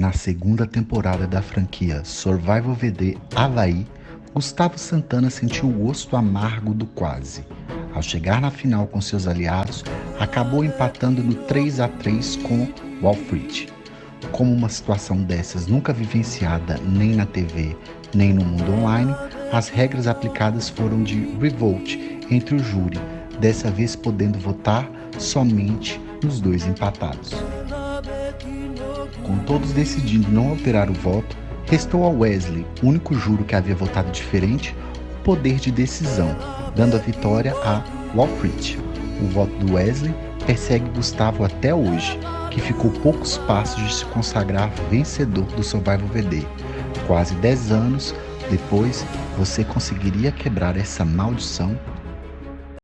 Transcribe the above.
Na segunda temporada da franquia Survival VD Havaí, Gustavo Santana sentiu o gosto amargo do quase. Ao chegar na final com seus aliados, acabou empatando no 3 a 3 com Walfrid. Como uma situação dessas nunca vivenciada nem na TV nem no mundo online, as regras aplicadas foram de revolt entre o júri, dessa vez podendo votar somente nos dois empatados. Com todos decidindo não alterar o voto, restou a Wesley, único juro que havia votado diferente, o poder de decisão, dando a vitória a Walfrid. O voto do Wesley persegue Gustavo até hoje, que ficou poucos passos de se consagrar vencedor do Survival VD. Quase 10 anos depois, você conseguiria quebrar essa maldição